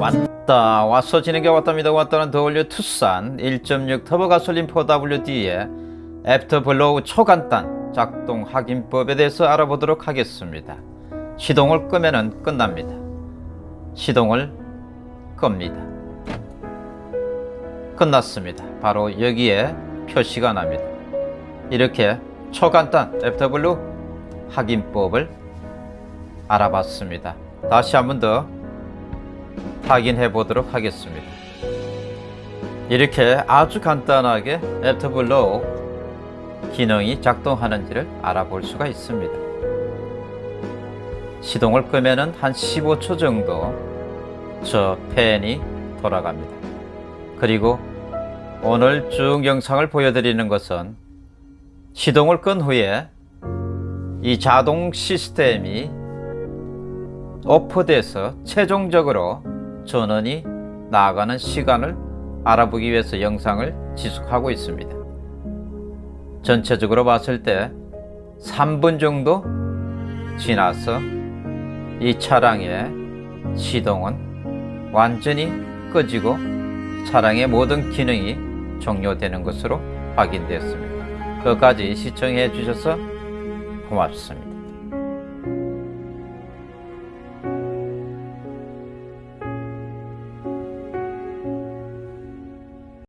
왔다. 왔어 진행해 왔답니다. 왔다는 the all new 투싼 1.6 터보 가솔린 4WD의 after blow 초간단 작동 확인법에 대해서 알아보도록 하겠습니다. 시동을 끄면 끝납니다. 시동을 끕니다. 끝났습니다. 바로 여기에 표시가 납니다. 이렇게 초간단 after blow 확인법을 알아봤습니다. 다시 한 번 더 확인해 보도록 하겠습니다. 이렇게 아주 간단하게 after blow 기능이 작동하는지를 알아볼 수가 있습니다. 시동을 끄면은 한 15초 정도 저 팬이 돌아갑니다. 그리고 오늘 쭉 영상을 보여드리는 것은 시동을 끈 후에 이 자동 시스템이 오프돼서 최종적으로 전원이 나가는 시간을 알아보기 위해서 영상을 지속하고 있습니다. 전체적으로 봤을 때 3분 정도 지나서 이 차량의 시동은 완전히 꺼지고 차량의 모든 기능이 종료되는 것으로 확인되었습니다. 끝까지 시청해 주셔서 고맙습니다.